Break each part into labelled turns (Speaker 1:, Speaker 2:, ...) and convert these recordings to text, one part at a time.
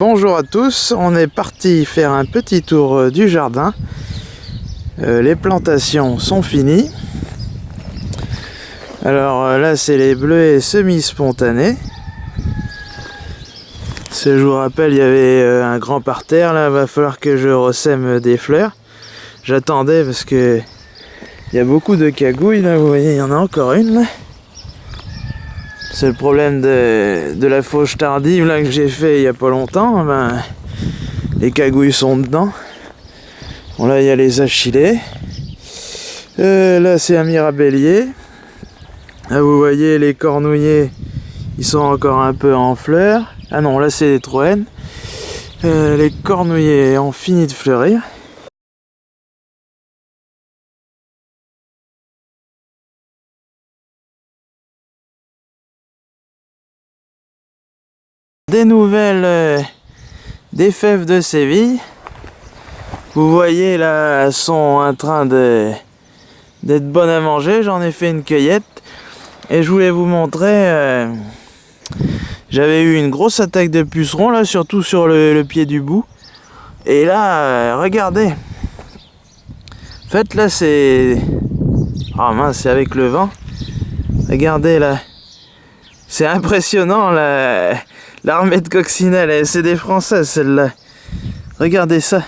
Speaker 1: Bonjour à tous, on est parti faire un petit tour euh, du jardin. Euh, les plantations sont finies. Alors euh, là c'est les bleuets semi-spontanés. Je vous rappelle il y avait un grand parterre là, va falloir que je ressème des fleurs. J'attendais parce que il y a beaucoup de cagouilles là, vous voyez il y en a encore une là. C'est le problème de, la fauche tardive là que j'ai fait il y a pas longtemps. Ben, les cagouilles sont dedans. Bon là il y a les achillées. Euh, là c'est un mirabellier. Là vous voyez les cornouillers, ils sont encore un peu en fleurs. Ah non là c'est les troènes. Euh, les cornouillers ont fini de fleurir. Des nouvelles euh, des fèves de Séville. Vous voyez là, elles sont en train d'être bonnes à manger. J'en ai fait une cueillette et je voulais vous montrer. Euh, j'avais eu une grosse attaque de pucerons là, surtout sur le, pied du bout. Et là, euh, regardez. En fait, là, c'est. Ah mince, c'est avec le vent. Regardez là. C'est impressionnant là L'armée de coccinelle, c'est des Françaises celle-là. Regardez ça.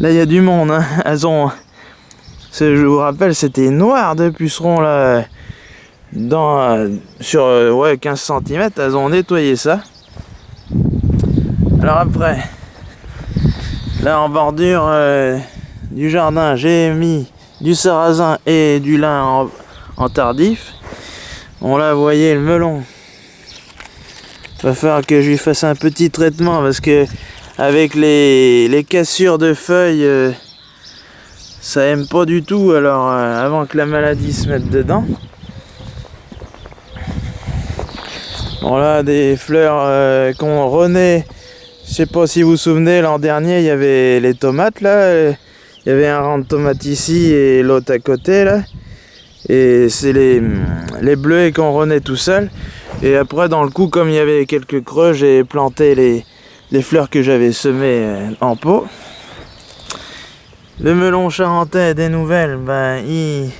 Speaker 1: Là, il y a du monde. Hein. Elles ont... Je vous rappelle, c'était noir de pucerons là. Dans, sur ouais, 15 cm, elles ont nettoyé ça. Alors après, là en bordure euh, du jardin, j'ai mis du sarrasin et du lin en, en tardif. On l'a, voyez, le melon va falloir que je lui fasse un petit traitement parce que avec les, cassures de feuilles euh, ça aime pas du tout alors euh, avant que la maladie se mette dedans. Bon là des fleurs euh, qu'on renaît. Je sais pas si vous vous souvenez l'an dernier il y avait les tomates là. Il y avait un rang de tomates ici et l'autre à côté là. Et c'est les, les bleus qu'on renaît tout seul et après, dans le coup, comme il y avait quelques creux, j'ai planté les, fleurs que j'avais semées euh, en pot. Le melon charentais des nouvelles, ben, il,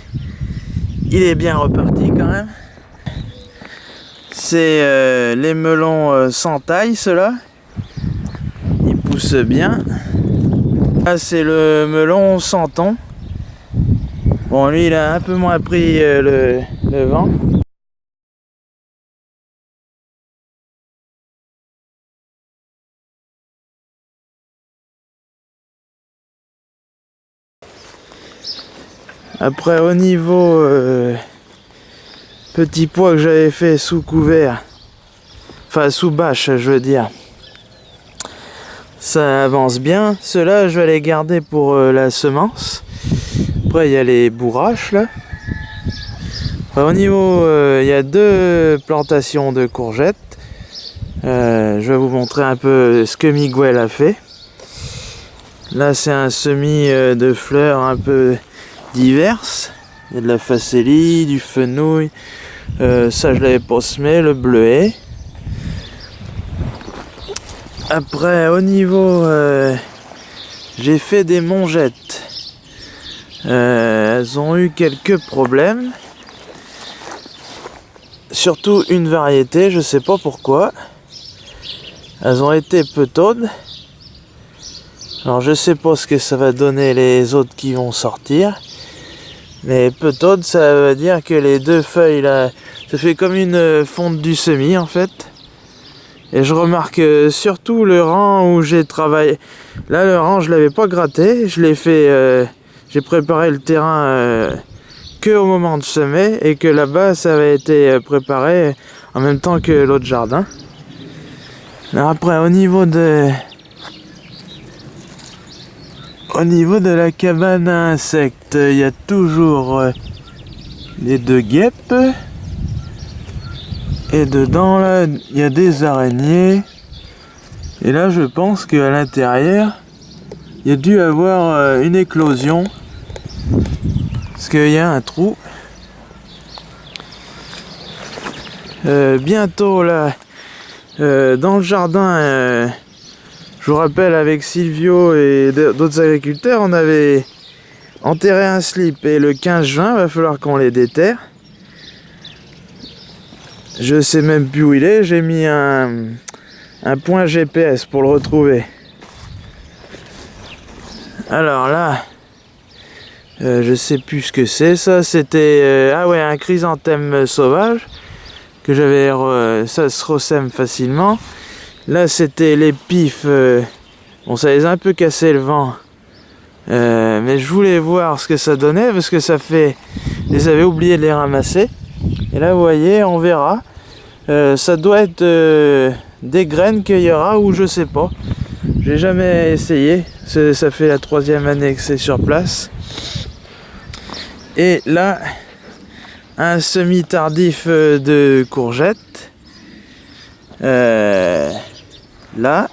Speaker 1: est bien reparti quand même. C'est euh, les melons euh, sans taille, ceux-là. Ils poussent bien. Là, c'est le melon sans ton. Bon, lui, il a un peu moins pris le vent. Après au niveau euh, petit pois que j'avais fait sous couvert, enfin sous bâche je veux dire, ça avance bien. Ceux-là je vais les garder pour euh, la semence. Après il y a les bourraches là. au niveau, euh, il y a deux plantations de courgettes. je vais vous montrer un peu ce que Miguel a fait. Là c'est un semis de fleurs un peu diverses. Il y a de la facélie, du fenouil. Euh, ça, je l'avais pas semé, le bleuet. Après, au niveau... Euh, j'ai fait des mongettes. Euh, elles ont eu quelques problèmes. Surtout une variété, je sais pas pourquoi. Elles ont été peu taudes. Alors je sais pas ce que ça va donner les autres qui vont sortir. Mais peut-être ça veut dire que les deux feuilles là, ça fait comme une fonte du semis en fait. Et je remarque surtout le rang où j'ai travaillé. Là le rang je l'avais pas gratté, je l'ai fait, euh, j'ai préparé le terrain euh, que au moment de semer et que là-bas ça avait été euh, préparé en même temps que l'autre jardin. Après au niveau de au niveau de la cabane à insectes, il y a toujours euh, les deux guêpes. Et dedans, là, il y a des araignées. Et là, je pense qu'à l'intérieur, il y a dû avoir euh, une éclosion. Parce qu'il y a un trou. Euh, bientôt, là, dans le jardin, je vous rappelle, avec Silvio et d'autres agriculteurs, on avait enterré un slip et le 15 juin, il va falloir qu'on les déterre. Je sais même plus où il est, j'ai mis un, point GPS pour le retrouver. Alors là, euh, je sais plus ce que c'est ça, c'était euh, ah ouais un chrysanthème sauvage que j'avais ça se ressème facilement. Là c'était les pifs, euh, bon ça les a un peu cassé le vent, mais je voulais voir ce que ça donnait parce que ça fait, je les avais oublié de les ramasser. Et là vous voyez, on verra. ça doit être des graines qu'il y aura ou je sais pas. J'ai jamais essayé. Ça fait la troisième année que c'est sur place. Et là, un semi-tardif euh, de courgettes. Euh, là.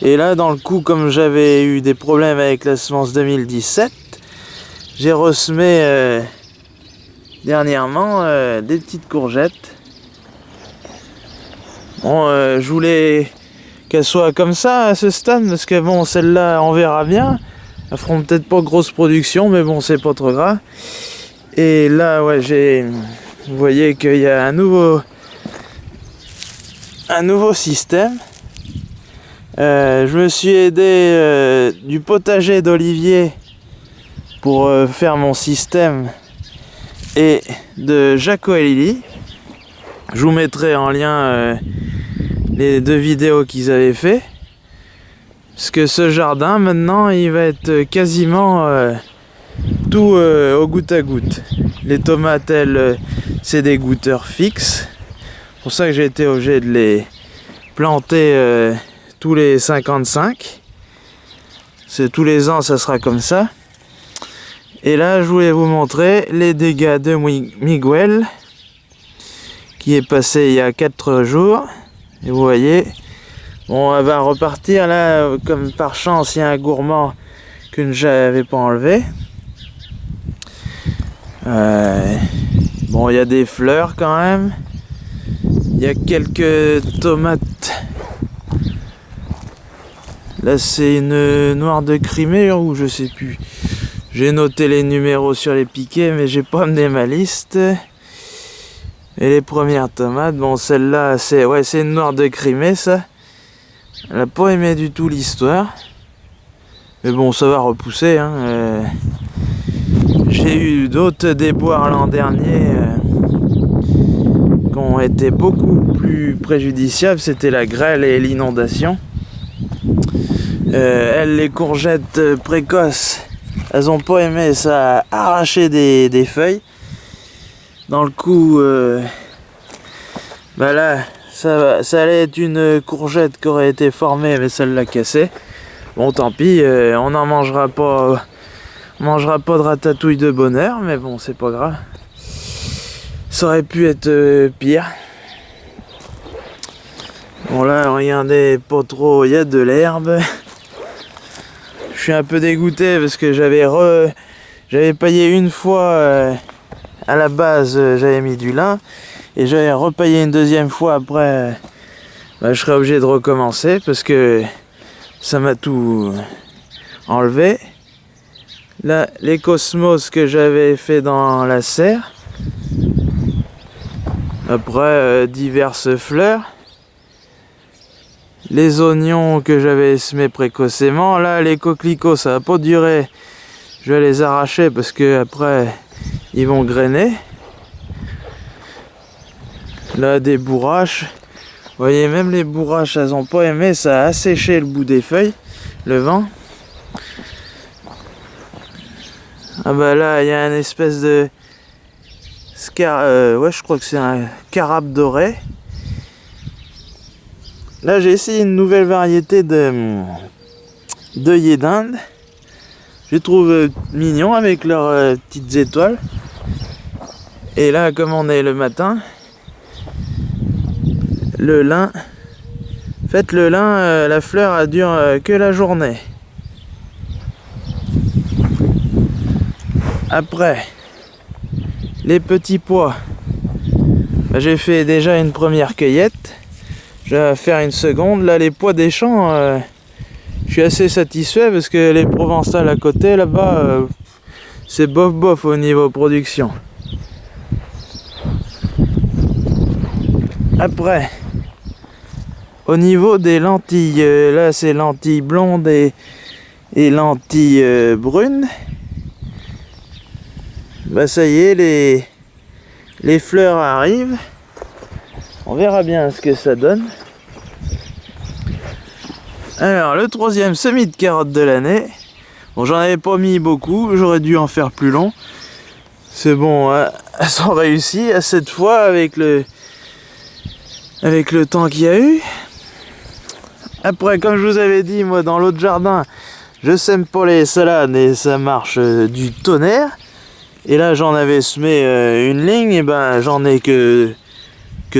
Speaker 1: Et là, dans le coup, comme j'avais eu des problèmes avec la semence 2017, j'ai ressemé euh, dernièrement des petites courgettes. Bon, je voulais qu'elles soient comme ça à ce stade, parce que bon, celle-là, on verra bien. Elles feront peut-être pas grosse production, mais bon, c'est pas trop grave. Et là, ouais, j'ai... Vous voyez qu'il y a un nouveau... Un nouveau système. Euh, je me suis aidé euh, du potager d'Olivier pour euh, faire mon système et de Jaco et Lily. Je vous mettrai en lien les deux vidéos qu'ils avaient fait. Parce que ce jardin, maintenant, il va être quasiment tout au goutte à goutte. Les tomates, elles, c'est des goutteurs fixes. C'est pour ça que j'ai été obligé de les planter tous les 55. C'est tous les ans, ça sera comme ça. Et là, je voulais vous montrer les dégâts de Miguel, qui est passé il y a 4 jours. Et vous voyez, Bon, elle va repartir là, comme par chance, il y a un gourmand que je n'avais pas enlevé. Euh, bon, il y a des fleurs quand même. Il y a quelques tomates. Là, c'est une noire de Crimée ou je sais plus. J'ai noté les numéros sur les piquets, mais j'ai pas amené ma liste. Et les premières tomates, bon, celle-là, c'est ouais, c'est une noire de Crimée, ça. Elle n'a pas aimé du tout l'histoire. Mais bon, ça va repousser. Hein. Euh, j'ai eu d'autres déboires l'an dernier euh, qui ont été beaucoup plus préjudiciables. C'était la grêle et l'inondation. Euh, elles, les courgettes précoces, elles n'ont pas aimé ça arracher des, des, feuilles. Dans le coup, bah là, ça, ça allait être une courgette qui aurait été formée, mais celle l'a cassée. Bon, tant pis, euh, on n'en mangera pas, mangera pas de ratatouille de bonheur, mais bon, c'est pas grave. Ça aurait pu être euh, pire. Bon là, regardez, pas trop, il y a de l'herbe. Suis un peu dégoûté parce que j'avais re... j'avais payé une fois euh, à la base, j'avais mis du lin et j'allais repayer une deuxième fois après, bah, je serais obligé de recommencer parce que ça m'a tout enlevé. Là, les cosmos que j'avais fait dans la serre. Après, euh, diverses fleurs. Les oignons que j'avais semés précocement. Là, les coquelicots, ça va pas durer. Je vais les arracher parce que après, ils vont grainer. Là, des bourraches. Vous voyez, même les bourraches, elles ont pas aimé. Ça a asséché le bout des feuilles, le vent. Ah bah là, il y a une espèce de... Euh, ouais, je crois que c'est un carabe doré. Là, j'ai essayé une nouvelle variété de d'œillets d'Inde. Je les trouve euh, mignons avec leurs euh, petites étoiles. Et là, comme on est le matin, le lin. Faites le lin, euh, la fleur elle dure que la journée. Après, les petits pois. Bah, j'ai fait déjà une première cueillette. Je vais faire une seconde. Là, les poids des champs, euh, je suis assez satisfait parce que les provençales à côté, là-bas, euh, c'est bof bof au niveau production. Après, au niveau des lentilles, euh, là c'est lentilles blondes et, et lentilles brunes. Bah ça y est, les, les fleurs arrivent. On verra bien ce que ça donne. Alors, le troisième semis de carottes de l'année. Bon, j'en avais pas mis beaucoup, j'aurais dû en faire plus long. C'est bon, hein, elles sont à cette fois avec le, temps qu'il y a eu. Après, comme je vous avais dit, moi, dans l'autre jardin, je sème pas les salades et ça marche euh, du tonnerre. Et là, j'en avais semé euh, une ligne, et ben j'en ai que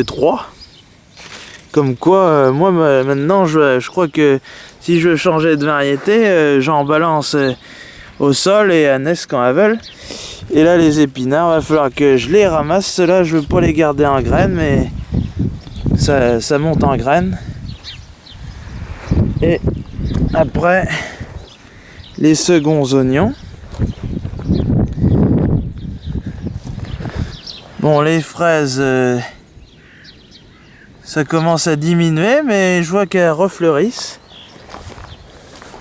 Speaker 1: trois. Comme quoi, euh, moi maintenant, je, crois que si je veux changer de variété, j'en balance au sol et à Nest quand elles veulent. Et là, les épinards, va falloir que je les ramasse. Ceux-là, je veux pas les garder en graines, mais ça, monte en graines. Et après, les seconds oignons. Bon, les fraises, euh, ça commence à diminuer, mais je vois qu'elles refleurissent.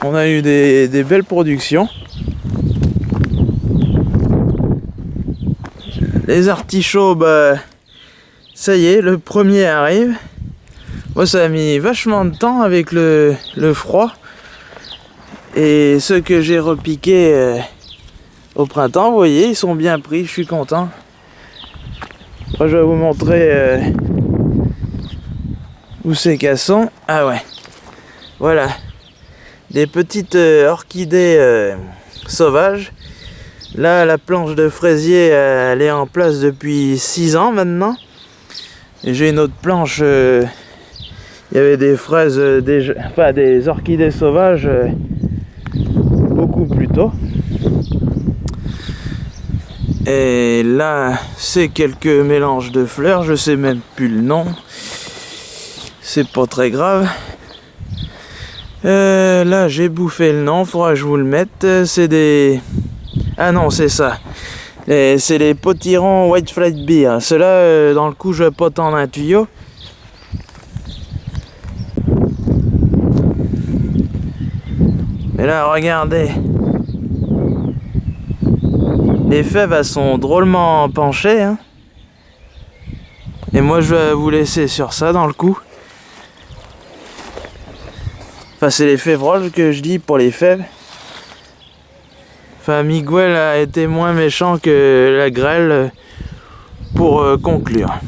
Speaker 1: On a eu des, belles productions. Les artichauts, bah, ça y est, le premier arrive. Moi, ça a mis vachement de temps avec le, froid. Et ceux que j'ai repiqués euh, au printemps, vous voyez, ils sont bien pris, je suis content. Je vais vous montrer euh, où c'est qu'elles. Ah ouais, voilà. Des petites euh, orchidées sauvages. Là, la planche de fraisier, elle est en place depuis 6 ans maintenant. J'ai une autre planche il y avait des fraises, euh, des, enfin des orchidées sauvages euh, beaucoup plus tôt. Et là, c'est quelques mélanges de fleurs, je sais même plus le nom. C'est pas très grave. Euh, là, j'ai bouffé le nom, faudra que je vous le mette. C'est des... Ah non, c'est ça. C'est les potirons White Flight Beer. Ceux-là, dans le coup, je pas tendre un tuyau. Mais là, regardez. Les fèves, elles sont drôlement penchées. Hein. Et moi, je vais vous laisser sur ça dans le coup. Enfin, c'est les févroles que je dis pour les fèves. Enfin, Miguel a été moins méchant que la grêle pour euh, conclure.